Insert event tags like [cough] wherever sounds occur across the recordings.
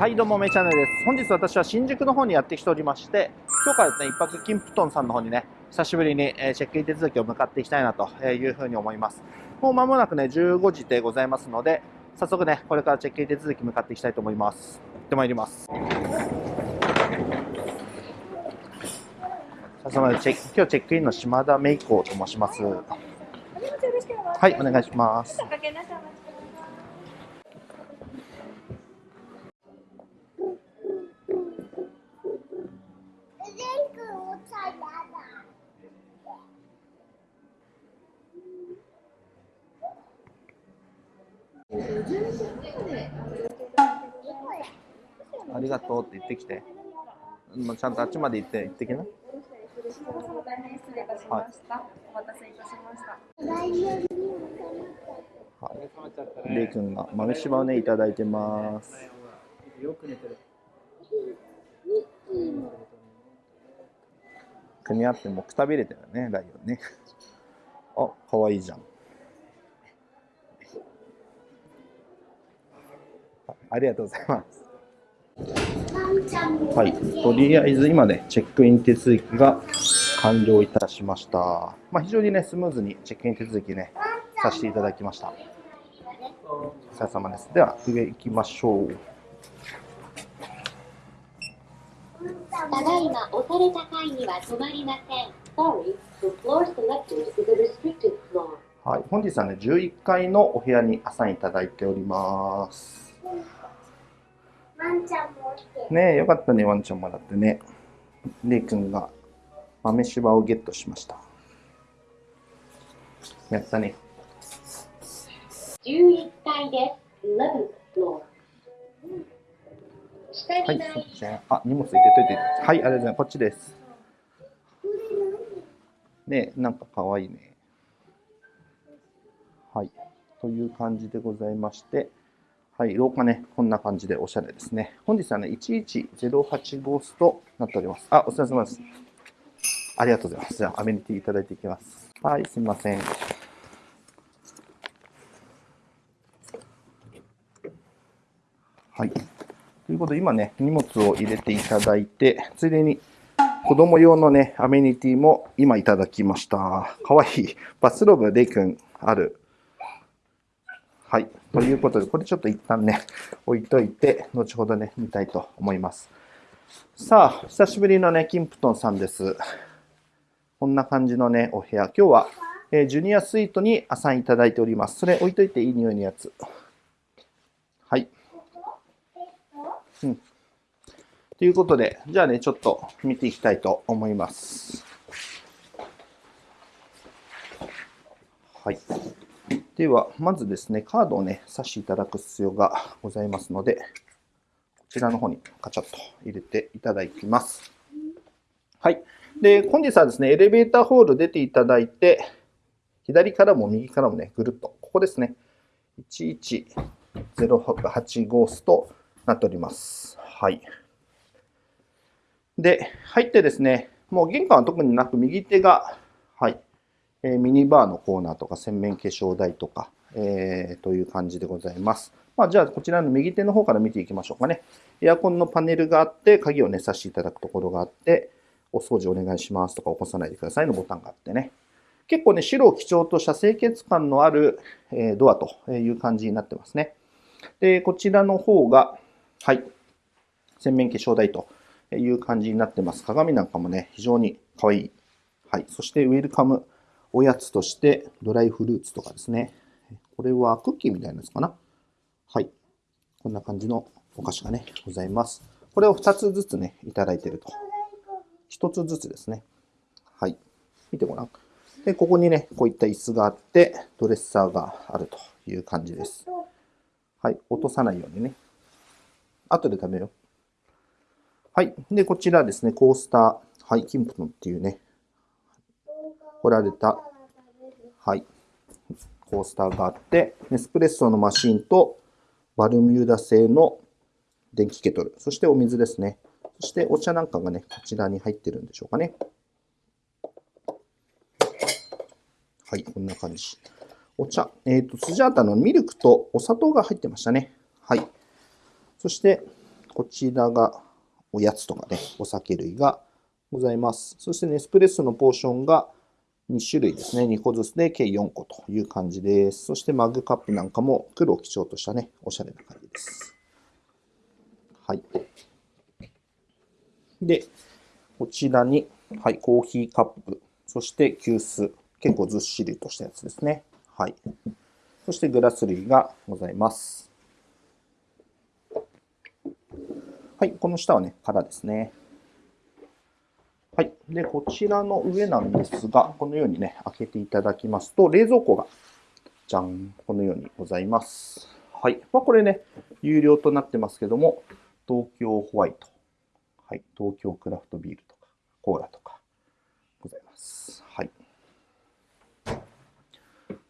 はいどうもめチャンネルです。本日私は新宿の方にやってきておりまして今日からですね一泊金プトンさんの方にね久しぶりにチェックイン手続きを向かっていきたいなというふうに思います。もう間もなくね15時でございますので早速ねこれからチェックイン手続き向かっていきたいと思います。行ってまいります。早速チェ今日チェックインの島田芽衣子と申します。はいお願いしますありがとうって言ってきて。もうちゃんとあっちまで行って行ってきな。はい。お待たせいたしました。はい。レイ君が豆柴をねいただいてます。よく寝てる。組み合ってもくたびれてるねライオンね。あ、可愛いじゃん。ありがとうございます。はい、とりあえず今ね、チェックイン手続きが完了いたしました。まあ、非常にね、スムーズにチェックイン手続きね、させていただきました。お疲れ様です。では、上行きましょう。ただいま押された階には止まりません。Sorry, the floor selected is a restricted floor. はい、本日はね、11階のお部屋にアサインいただいております。ワンちゃんもねえ、よかったね、ワンちゃんもらってね。レイ君が豆柴をゲットしました。やったね。11階です。11 floor。はい、そっちあ、荷物入れといて。はい、ありがとうございます。こっちです。ねなんかかわいいね。はい。という感じでございまして、はい、廊下ね、こんな感じでおしゃれですね。本日はね、1108号室となっております。あ、お疲れ様です。ありがとうございます。じゃあ、アメニティいただいていきます。はい、すみません。はい。ということで、今ね、荷物を入れていただいて、ついでに子供用のね、アメニティも今いただきました。かわいい。バスローブ、レイ君ある。ということで、これちょっと一旦ね、置いといて、後ほどね、見たいと思います。さあ、久しぶりのね、キンプトンさんです。こんな感じのね、お部屋。今日は、えー、ジュニアスイートにアサインいただいております。それ置いといていい匂いのやつ。はい。うん。ということで、じゃあね、ちょっと見ていきたいと思います。はい。では、まずですね、カードをね、差していただく必要がございますので、こちらの方にカチャッと入れていただきます。はい。で、本日はですね、エレベーターホール出ていただいて、左からも右からもね、ぐるっと、ここですね、1108号室となっております。はい。で、入ってですね、もう玄関は特になく、右手が、はい、えミニバーのコーナーとか洗面化粧台とか、えー、という感じでございます。まあ、じゃあ、こちらの右手の方から見ていきましょうかね。エアコンのパネルがあって、鍵をね、させていただくところがあって、お掃除お願いしますとか、起こさないでくださいのボタンがあってね。結構ね、白を基調とした清潔感のある、えドアという感じになってますね。で、こちらの方が、はい、洗面化粧台という感じになってます。鏡なんかもね、非常に可愛い。はい。そして、ウェルカムおやつとしてドライフルーツとかですね。これはクッキーみたいなやつかな。はい。こんな感じのお菓子がね、ございます。これを2つずつね、いただいてると。1つずつですね。はい。見てごらん。で、ここにね、こういった椅子があって、ドレッサーがあるという感じです。はい。落とさないようにね。後で食べよう。はい。で、こちらですね、コースター。はい。キンプトンっていうね、掘られた、はい、コースターがあって、ネスプレッソのマシンとバルミューダ製の電気ケトル、そしてお水ですね。そしてお茶なんかがね、こちらに入ってるんでしょうかね。はい、こんな感じ。お茶、えっ、ー、と、スジャータのミルクとお砂糖が入ってましたね。はい。そして、こちらがおやつとかね、お酒類がございます。そしてネスプレッソのポーションが2種類ですね。2個ずつで計4個という感じです。そしてマグカップなんかも黒を基調としたね、おしゃれな感じです。はい。で、こちらに、はい、コーヒーカップ、そして急須、結構ずっしりとしたやつですね。はい。そしてグラス類がございます。はい、この下はね、空ですね。はい。で、こちらの上なんですが、このようにね、開けていただきますと、冷蔵庫が、じゃん、このようにございます。はい。まあ、これね、有料となってますけども、東京ホワイト、はい。東京クラフトビールとか、コーラとか、ございます。はい。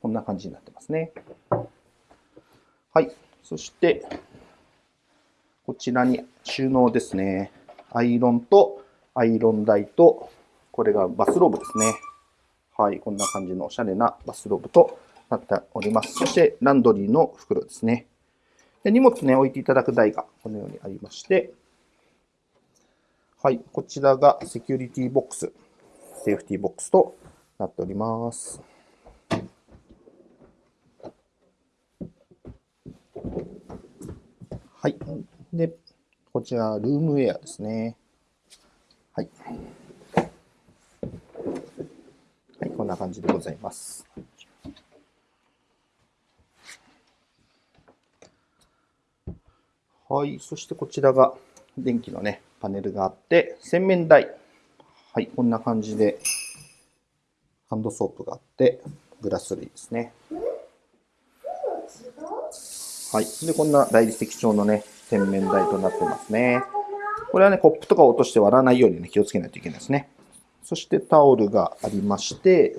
こんな感じになってますね。はい。そして、こちらに収納ですね。アイロンとアイロン台と、これがバスローブですね。はい。こんな感じのおしゃれなバスローブとなっております。そして、ランドリーの袋ですね。で荷物ね、置いていただく台がこのようにありまして、はい。こちらがセキュリティボックス、セーフティボックスとなっております。はい。で、こちら、ルームウェアですね。はい。はい、こんな感じでございます。はい、そしてこちらが電気のね、パネルがあって、洗面台。はい、こんな感じで、ハンドソープがあって、グラス類ですね。はい。で、こんな大理石調のね、洗面台となってますね。これはね、コップとか落として割らないようにね、気をつけないといけないですね。そしてタオルがありまして、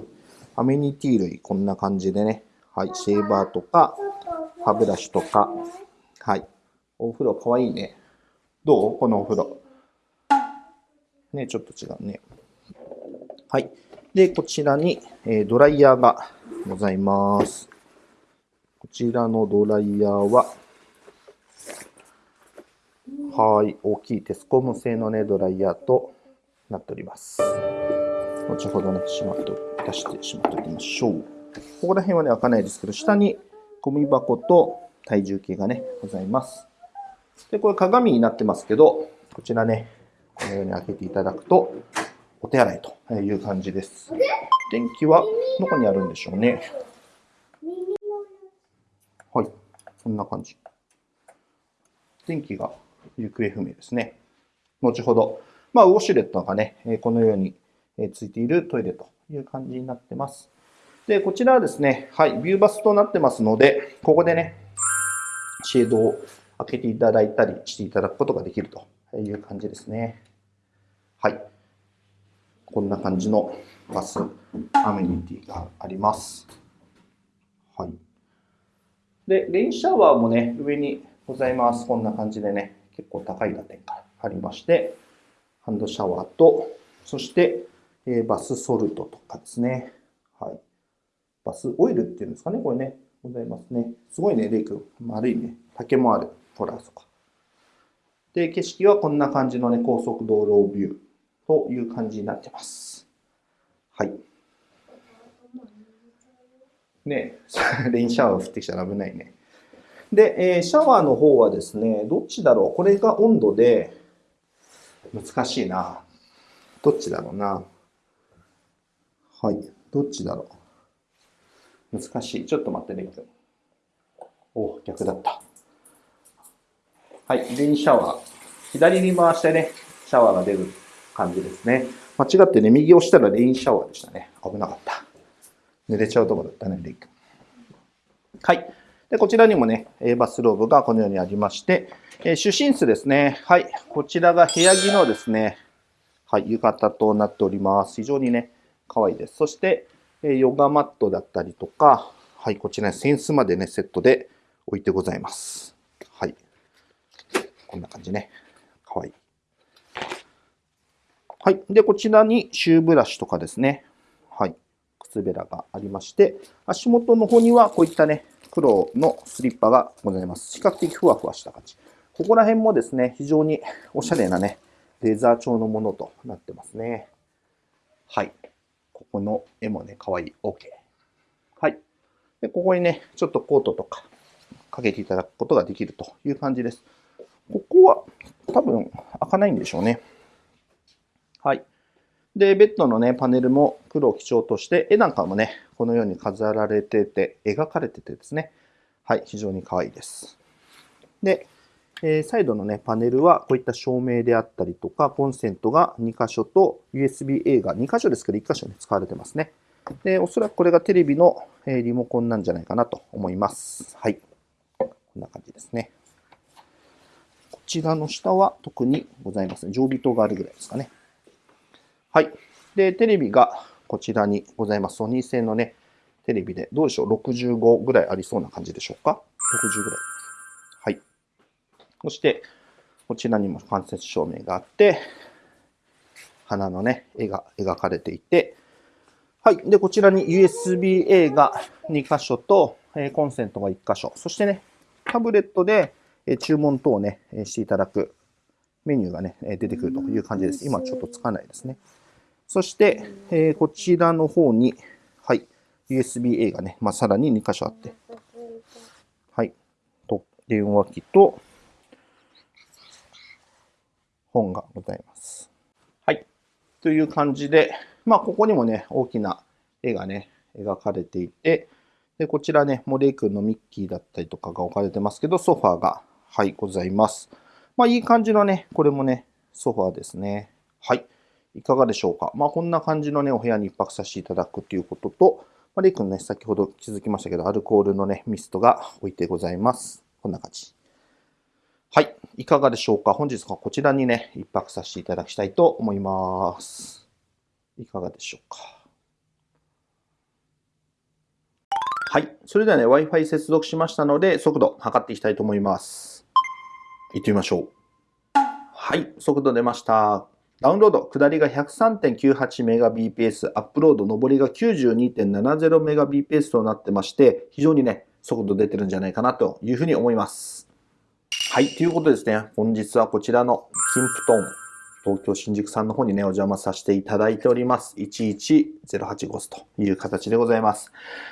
アメニティ類、こんな感じでね、はい、シェーバーとか、歯ブラシとか、はい。お風呂かわいいね。どう？このお風呂。ね、ちょっと違うね。はい。で、こちらに、えドライヤーがございます。こちらのドライヤーは、はい、大きいテスコム製のね、ドライヤーとなっております。後ほどね、しまっと、出してしまっておきましょう。ここら辺はね、開かないですけど、下にゴミ箱と体重計がね、ございます。で、これ鏡になってますけど、こちらね、このように開けていただくと、お手洗いという感じです。電気はどこにあるんでしょうね。はい、こんな感じ。電気が行方不明ですね。後ほど、まあ、ウォシュレットがね、このようにえついているトイレという感じになってます。で、こちらはですね、はい、ビューバスとなってますので、ここでね、シェードを開けていただいたりしていただくことができるという感じですね。はい。こんな感じのバスアメニティがあります。はい。で、レインシャワーもね、上にございます。こんな感じでね、結構高い打点がありまして、ハンドシャワーと、そして、えーバスソルトとかですね。はい。バスオイルっていうんですかね、これね、ございますね。すごいね、レイ君。丸いね。竹もある。ほら、そこ。で、景色はこんな感じのね、高速道路ビューという感じになってます。はい。ね [laughs] レインシャワー降ってきたら危ないね。で、えーシャワーの方はですね、どっちだろう？これが温度で、難しいな。どっちだろうな？はい。どっちだろう？難しい。ちょっと待って、レイ君。お、逆だった。はい。レインシャワー。左に回してね、シャワーが出る感じですね。間違ってね、右押したらレインシャワーでしたね。危なかった。濡れちゃうとこだったね、レイ君。はい。で、こちらにもね、バスローブがこのようにありまして、えー主寝室ですね。はい。こちらが部屋着のですね、はい、浴衣となっております。非常にね、可愛いです。そして、えヨガマットだったりとか、はい、こちらにセンスまでね、セットで置いてございます。はい。こんな感じね。可愛い。はい。で、こちらにシューブラシとかですね。はい。靴べらがありまして、足元の方にはこういったね、黒のスリッパがございます。比較的ふわふわした感じ。ここら辺もですね、非常に [laughs] おしゃれなね、レーザー調のものとなってますね。はい。ここの絵もね、かわいい。OK。はい。で、ここにね、ちょっとコートとかかけていただくことができるという感じです。ここは多分開かないんでしょうね。はい。で、ベッドのね、パネルも黒を基調として、絵なんかもね、このように飾られてて、描かれててですね、はい、非常に可愛いです。で、えー、サイドのね、パネルはこういった照明であったりとか、コンセントが2箇所と USB-A が2箇所ですけど1箇所に使われてますね。で、おそらくこれがテレビの、えリモコンなんじゃないかなと思います。はい。こんな感じですね。こちらの下は特にございません。常備灯があるぐらいですかね。はい。で、テレビがこちらにございます。ソニー製のね、テレビで、どうでしょう ?65 ぐらいありそうな感じでしょうか ?60 ぐらい。はい。そして、こちらにも間接照明があって、花のね、絵が描かれていて、はい。で、こちらに USB-A が2箇所と、えコンセントが1箇所。そしてね、タブレットで、え注文等をね、えしていただくメニューがね、え出てくるという感じです。今ちょっとつかないですね。そして、えこちらの方に、はい、USB-A がね、まあ、さらに2箇所あって、はい、と電話機と本がございます。はい、という感じで、まあ、ここにもね、大きな絵がね、描かれていて、で、こちらね、モレイ君のミッキーだったりとかが置かれてますけど、ソファーが、はい、ございます。まあ、いい感じのね、これもね、ソファーですね。はい。いかがでしょうか？まあ、こんな感じのね、お部屋に一泊させていただくということと、まあ、レイ君ね、先ほど気づきましたけど、アルコールのね、ミストが置いてございます。こんな感じ。はい。いかがでしょうか？本日はこちらにね、一泊させていただきたいと思います。いかがでしょうか？はい。それではね、Wi-Fi 接続しましたので、速度測っていきたいと思います。行ってみましょう。はい。速度出ました。ダウンロード、下りが 103.98Mbps、アップロード、上りが 92.70Mbps となってまして、非常にね、速度出てるんじゃないかなというふうに思います。はい、ということですね。本日はこちらのキンプトン、東京新宿さんの方にね、お邪魔させていただいております。11085スという形でございます。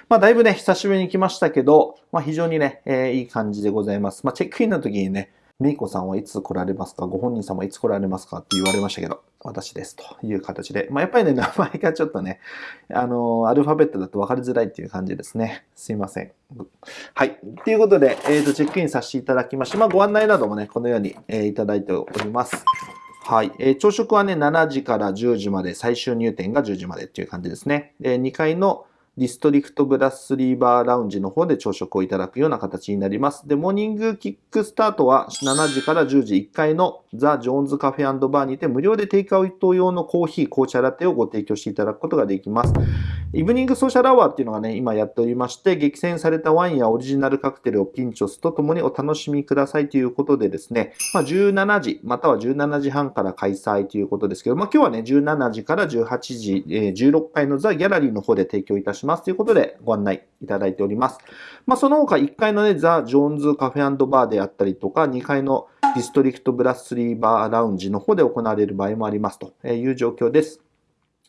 まあ、だいぶね、久しぶりに来ましたけど、まあ、非常にね、えー、いい感じでございます。まあ、チェックインの時にね、メイコさんはいつ来られますか？ご本人様いつ来られますか？って言われましたけど、私ですという形で。まあ、やっぱりね、名前がちょっとね、あの、アルファベットだと分かりづらいっていう感じですね。すいません。はい。ということで、えっ、ー、と、チェックインさせていただきまして、まあ、ご案内などもね、このように、えー、いただいております。はい。えー、朝食はね、7時から10時まで、最終入店が10時までっていう感じですね。で、2階のディストリクトブラスリーバーラウンジの方で朝食をいただくような形になります。で、モーニングキックスタートは7時から10時1階のザ・ジョーンズカフェバーにて無料でテイクアウト用のコーヒー、紅茶ラテをご提供していただくことができます。イブニングソーシャルアワーっていうのがね、今やっておりまして、激戦されたワインやオリジナルカクテルをピンチョスとともにお楽しみくださいということでですね、まあ、17時、または17時半から開催ということですけど、まあ、今日はね、17時から18時、えー、16階のザ・ギャラリーの方で提供いたしますますということで、ご案内いただいております。まあ、その他1階のね、ザ・ジョーンズカフェバーであったりとか、2階のディストリクトブラスリーバーラウンジの方で行われる場合もありますという状況です。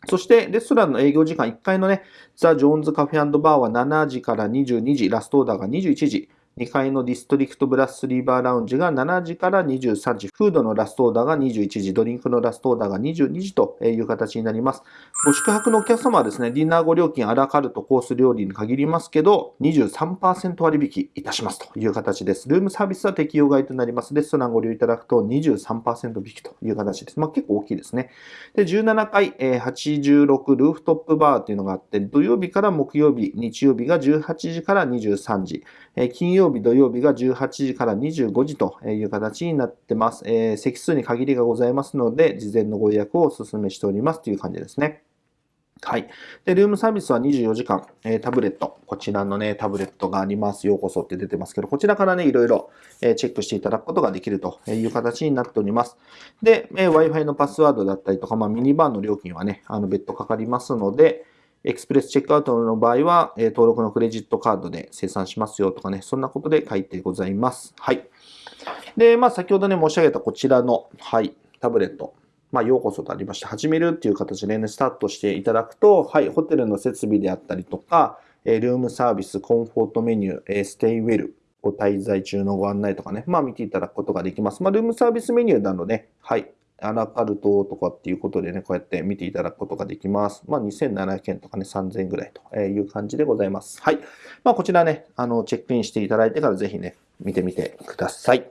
そして、レストランの営業時間1階のね、ザ・ジョーンズカフェバーは7時から22時、ラストオーダーが21時、2階のディストリクトブラスリーバーラウンジが7時から23時、フードのラストオーダーが21時、ドリンクのラストオーダーが22時という形になります。ご宿泊のお客様はですね、ディナーご料金アラカルトコース料理に限りますけど、23%割引いたしますという形です。ルームサービスは適用外となります。レストランご利用いただくと23%引きという形です。まあ結構大きいですね。で、17階、86ルーフトップバーっていうのがあって、土曜日から木曜日、日曜日が18時から23時、金曜日、土曜日が18時から25時という形になってます。えー、席数に限りがございますので、事前のご予約をお勧めしておりますという感じですね。はい。で、ルームサービスは24時間、えー、タブレット、こちらのね、タブレットがあります。ようこそって出てますけど、こちらからね、いろいろ、えー、チェックしていただくことができるという形になっております。で、えー、Wi-Fi のパスワードだったりとか、まあ、ミニバーの料金はね、あの、別途かかりますので、エクスプレスチェックアウトの場合は、え登録のクレジットカードで生産しますよとかね、そんなことで書いてございます。はい。で、まあ、先ほどね、申し上げたこちらの、はい、タブレット。まあ、ようこそとありまして、始めるっていう形でね、スタートしていただくと、はい、ホテルの設備であったりとか、えールームサービス、コンフォートメニュー、えーステイウェル、ご滞在中のご案内とかね、まあ見ていただくことができます。まあルームサービスメニューなので、はい、アラカルトとかっていうことでね、こうやって見ていただくことができます。まあ2700円とかね、3000円ぐらいという感じでございます。はい。まあこちらね、あの、チェックインしていただいてからぜひね、見てみてください。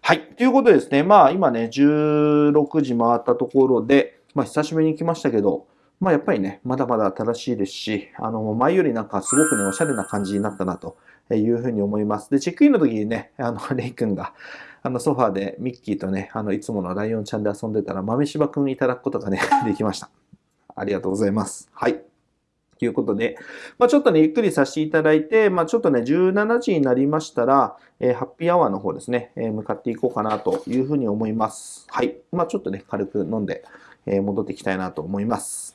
はい。ということでですね、まあ今ね、16時回ったところで、まあ久しぶりに来ましたけど、まあやっぱりね、まだまだ新しいですし、あの、前よりなんかすごくね、おしゃれな感じになったなというふうに思います。で、チェックインの時にね、あの、[laughs] レイ君が、あの、ソファーでミッキーとね、あの、いつものライオンちゃんで遊んでたら、豆柴くんいただくことがね、[laughs] できました。ありがとうございます。はい。ということで、まあ、ちょっとね、ゆっくりさせていただいて、まあ、ちょっとね、17時になりましたら、えーハッピーアワーの方ですね、えー向かっていこうかなというふうに思います。はい。まあ、ちょっとね、軽く飲んで、えー戻っていきたいなと思います。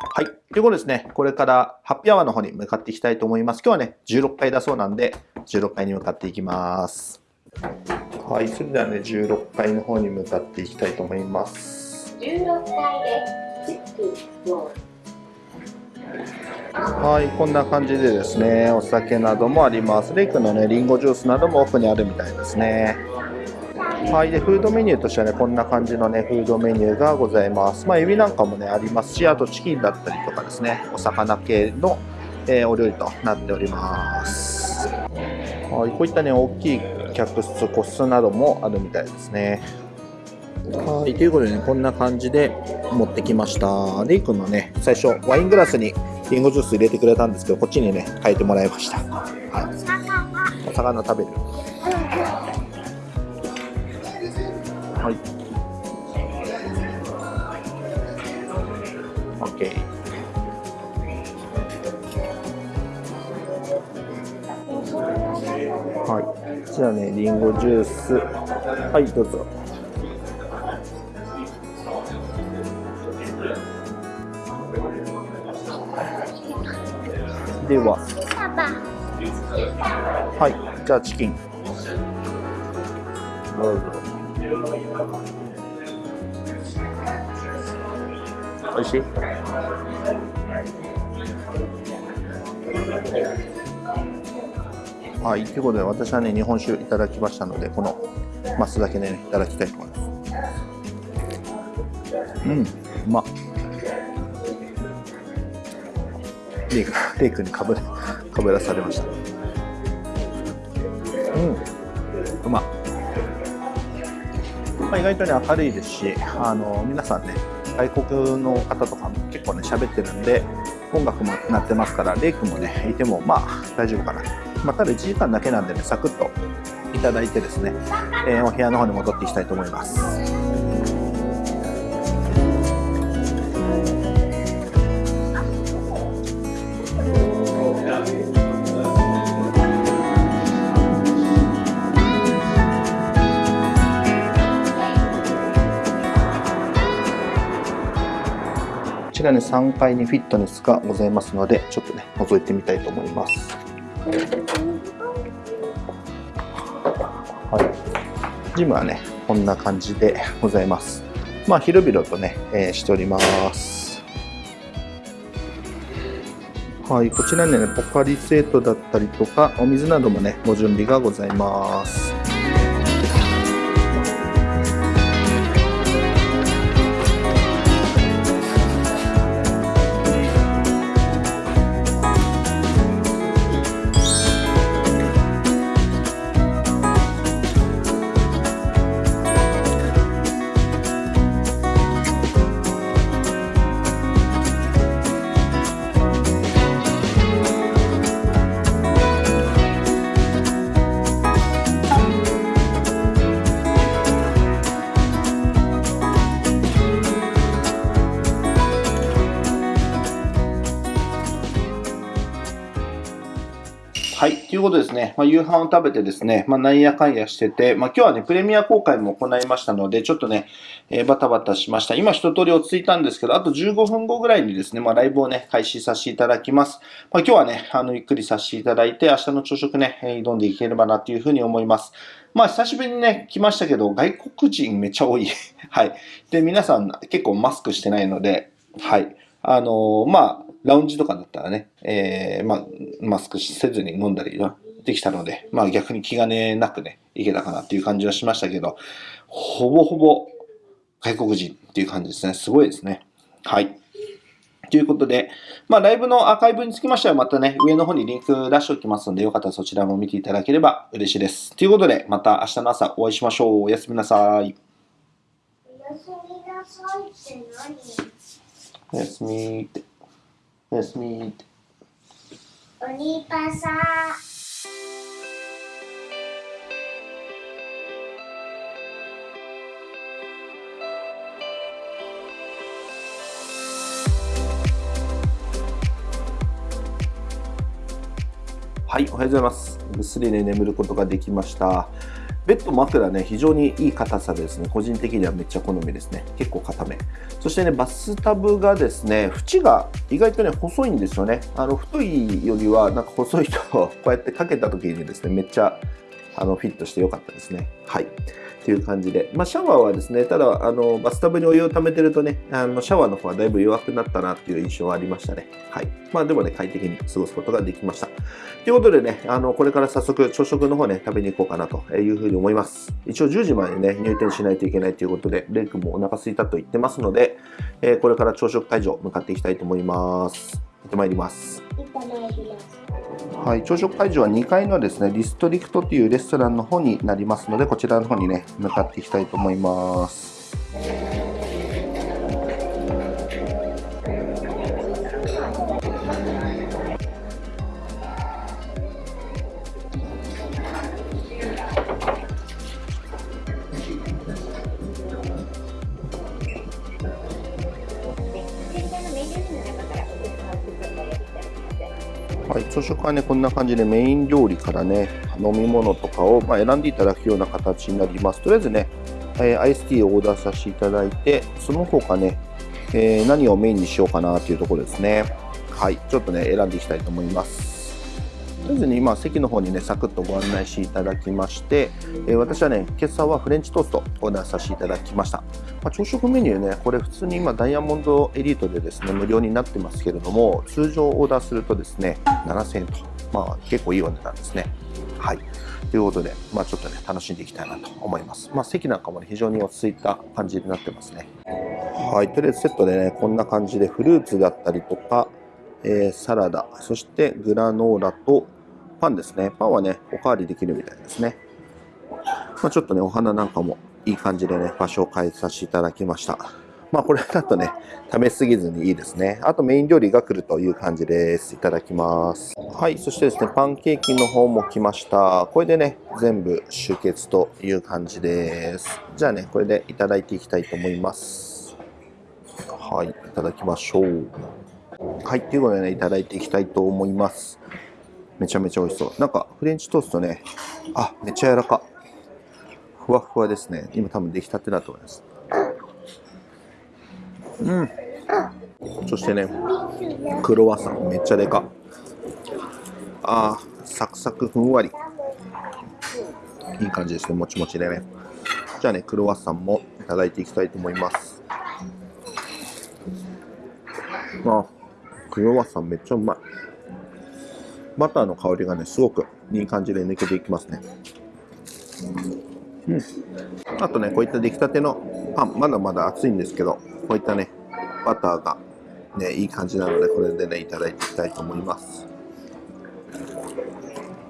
はい。ということですね、これからハッピーアワーの方に向かっていきたいと思います。今日はね、16階だそうなんで、16階に向かっていきます。はい。それではね、16階の方に向かっていきたいと思います。16階で60 floor はい、こんな感じでですね、お酒などもあります。レイクのね、リンゴジュースなども奥にあるみたいですね。はい、で、フードメニューとしてはね、こんな感じのね、フードメニューがございます。まあ、エビなんかもね、ありますし、あとチキンだったりとかですね、お魚系の、えーお料理となっております。はい、こういったね、大きい客室、個室などもあるみたいですね。はい、ということでね、こんな感じで持ってきました。レイ君のね、最初、ワイングラスにリンゴジュース入れてくれたんですけど、こっちにね、変えてもらいました。お魚食べる。はい。OK。はい。じゃあね、リンゴジュース。はい、どうぞ。では、はい、じゃあチキン。どうぞ。おいしい？はい、ということで私はね、日本酒いただきましたので、このマスだけでね、いただきたいと思います。うん、うまっ。レイクにかぶかぶらされました。まあ、意外とね、明るいですし、あの皆さんね、外国の方とかも結構ね、喋ってるんで、音楽も鳴ってますから、レイ君もね、いても、まあ、大丈夫かな。まあ、ただ1時間だけなんでね、サクッといただいてですね、えーお部屋の方に戻っていきたいと思います。らね、3階にフィットネスがございますので、ちょっとね、覗いてみたいと思います。はい。ジムはね、こんな感じでございます。まあ、広々とね、えーしております。はい、こちらにね、ポカリセットだったりとか、お水などもね、ご準備がございます。ことですね。まあ、夕飯を食べてですね、まあ、なんやかんやしてて、まあ、今日はね、プレミア公開も行いましたので、ちょっとね、えーバタバタしました。今一通り落ち着いたんですけど、あと15分後ぐらいにですね、まあ、ライブをね、開始させていただきます。まあ、今日はね、あの、ゆっくりさせていただいて、明日の朝食ね、挑んでいければなっていうふうに思います。まあ、久しぶりにね、来ましたけど、外国人めっちゃ多い。[laughs] はい。で、皆さん結構マスクしてないので、はい。あのーまあ、ラウンジとかだったらね、えーまあ、マスクせずに飲んだりはできたので、まあ逆に気兼ねなくね、いけたかなっていう感じはしましたけど、ほぼほぼ外国人っていう感じですね。すごいですね。はい。ということで、まあライブのアーカイブにつきましてはまたね、上の方にリンク出しておきますので、よかったらそちらも見ていただければ嬉しいです。ということで、また明日の朝お会いしましょう。おやすみなさい。おやすみなさいっておやすみって。おやすみって。何おにぱさはい、おはようございます。ぐっすりね、眠ることができました。ベッド枕ね、非常にいい硬さですね、個人的にはめっちゃ好みですね。結構硬め。そしてね、バスタブがですね、縁が意外とね、細いんですよね。あの、太いよりは、なんか細いと、こうやってかけた時にですね、めっちゃ、あの、フィットして良かったですね。はい。という感じで。まあ、シャワーはですね、ただ、あの、バスタブにお湯を溜めてるとね、あの、シャワーの方はだいぶ弱くなったなっていう印象はありましたね。はい。まあ、でもね、快適に過ごすことができました。ということでね、あの、これから早速朝食の方ね、食べに行こうかなというふうに思います。一応10時までね、入店しないといけないということで、レイ君もお腹空いたと言ってますので、えーこれから朝食会場向かっていきたいと思います。行ってまいります。はい、朝食会場は2階のですね、ディストリクトというレストランの方になりますので、こちらの方にね、向かっていきたいと思います。朝食はね、こんな感じでメイン料理からね、飲み物とかを、ま、選んでいただくような形になります。とりあえずね、えアイスティーをオーダーさせていただいて、その他ね、えー何をメインにしようかなというところですね。はい、ちょっとね、選んでいきたいと思います。とりあえずに今、席の方にね、サクッとご案内していただきまして、えー私はね、今朝はフレンチトーストをオーダーさせていただきました。まあ、朝食メニューね、これ普通に今ダイヤモンドエリートでですね、無料になってますけれども、通常オーダーするとですね、7000円と、まあ結構いいお値段ですね。はい。ということで、まあちょっとね、楽しんでいきたいなと思います。まあ席なんかもね、非常に落ち着いた感じになってますね。はい。とりあえずセットでね、こんな感じでフルーツだったりとか、えーサラダ、そしてグラノーラとパンですね。パンはね、おかわりできるみたいですね。まあ、ちょっとね、お花なんかもいい感じでね、場所を変えさせていただきました。まあ、これだとね、食べ過ぎずにいいですね。あとメイン料理が来るという感じです。いただきます。はい、そしてですね、パンケーキの方も来ました。これでね、全部集結という感じです。じゃあね、これでいただいていきたいと思います。はい、いただきましょう。はい、ということでね、いただいていきたいと思います。めちゃめちゃ美味しそう。なんか、フレンチトーストね、あ、めっちゃ柔らか。ふわふわですね。今多分出来たてだと思います。うん。そしてね、クロワッサンめっちゃでか。あー、サクサクふんわり。いい感じですね、もちもちでね。じゃあね、クロワッサンもいただいていきたいと思います。あ、クロワッサンめっちゃうまい。バターの香りがね、すごくいい感じで抜けていきますね。うん。あとね、こういった出来たてのパン、まだまだ熱いんですけど、こういったね、バターがね、いい感じなので、これでね、いただいていきたいと思います。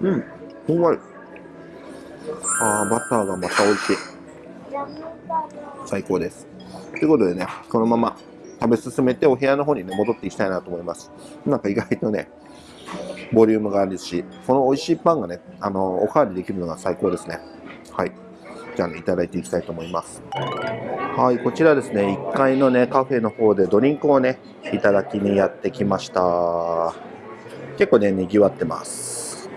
うん、ふんわり。あー、バターがまた美味しい。最高です。ということでね、このまま食べ進めてお部屋の方にね、戻っていきたいなと思います。なんか意外とね、ボリュームがあるし、この美味しいパンがね、あの、おかわりできるのが最高ですね。はい。じゃあね、いただいていきたいと思います。はい、こちらですね、1階のね、カフェの方でドリンクをね、いただきにやってきました。結構ね、賑わってます。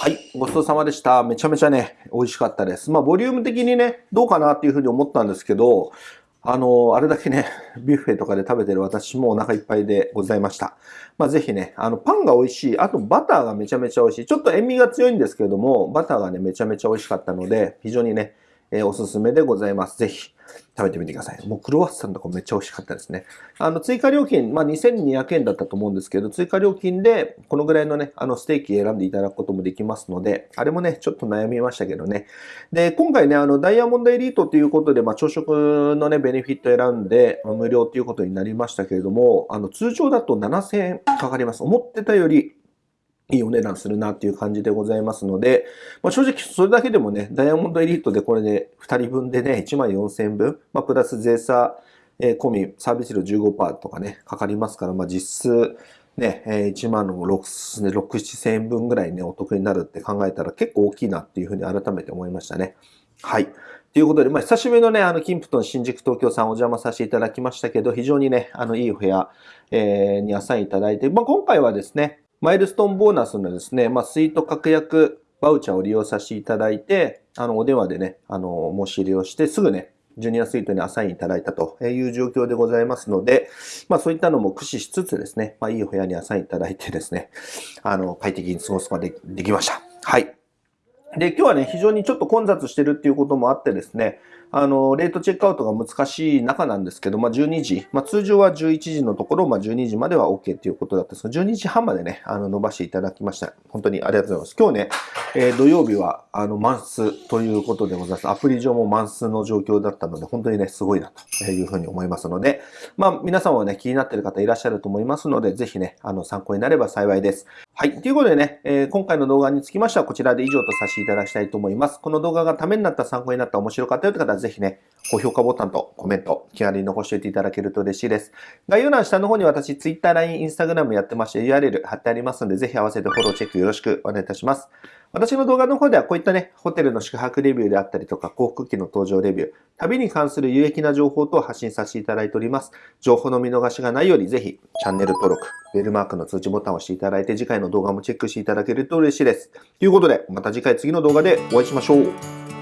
はい、ごちそうさまでした。めちゃめちゃね、美味しかったです。まあ、ボリューム的にね、どうかなっていうふうに思ったんですけど、あの、あれだけね、[laughs] ビュッフェとかで食べてる私もお腹いっぱいでございました。まあ、ぜひね、あの、パンが美味しい。あと、バターがめちゃめちゃ美味しい。ちょっと塩味が強いんですけれども、バターがね、めちゃめちゃ美味しかったので、非常にね、えーおすすめでございます。ぜひ、食べてみてください。もうクロワッサンとかめっちゃ美味しかったですね。あの、追加料金、まあ、2200円だったと思うんですけど、追加料金で、このぐらいのね、あの、ステーキ選んでいただくこともできますので、あれもね、ちょっと悩みましたけどね。で、今回ね、あの、ダイヤモンドエリートということで、まあ、朝食のね、ベネフィット選んで、無料ということになりましたけれども、あの、通常だと7000円かかります。思ってたより、いいお値段するなっていう感じでございますので、まあ、正直それだけでもね、ダイヤモンドエリートでこれで2人分でね、1万4000円分、まあ、プラス税差、えー込み、サービス料15%とかね、かかりますから、まあ、実質、ね、1万の6、6 7000円分ぐらいね、お得になるって考えたら結構大きいなっていうふうに改めて思いましたね。はい。ということで、まあ、久しぶりのね、あの、キンプトン新宿東京さんお邪魔させていただきましたけど、非常にね、あの、いいお部屋、えーにアサインいただいて、まあ、今回はですね、マイルストーンボーナスのですね、まあ、スイート確約バウチャーを利用させていただいて、あの、お電話でね、あの、申し入れをして、すぐね、ジュニアスイートにアサインいただいたという状況でございますので、まあそういったのも駆使しつつですね、まあいいお部屋にアサインいただいてですね、あの、快適に過ごすことがでできました。はい。で、今日はね、非常にちょっと混雑してるっていうこともあってですね、あの、レートチェックアウトが難しい中なんですけど、まあ、12時、まあ、通常は11時のところ、まあ、12時までは OK ということだったんですが、12時半までね、あの、伸ばしていただきました。本当にありがとうございます。今日ね、えー土曜日は、あの、満室ということでございます。アプリ上も満室の状況だったので、本当にね、すごいなというふうに思いますので、まあ、皆さんはね、気になっている方いらっしゃると思いますので、ぜひね、あの、参考になれば幸いです。はい。ということでね、えー今回の動画につきましてはこちらで以上とさせていただきたいと思います。この動画がためになった、参考になった、面白かったよという方ぜひね、高評価ボタンとコメント、気軽に残しておいていただけると嬉しいです。概要欄下の方に私、Twitter、LINE、Instagram やってまして URL 貼ってありますので、ぜひ合わせてフォローチェックよろしくお願いいたします。私の動画の方ではこういったね、ホテルの宿泊レビューであったりとか、航空機の搭乗レビュー、旅に関する有益な情報等を発信させていただいております。情報の見逃しがないように、ぜひチャンネル登録、ベルマークの通知ボタンを押していただいて、次回の動画もチェックしていただけると嬉しいです。ということで、また次回次の動画でお会いしましょう。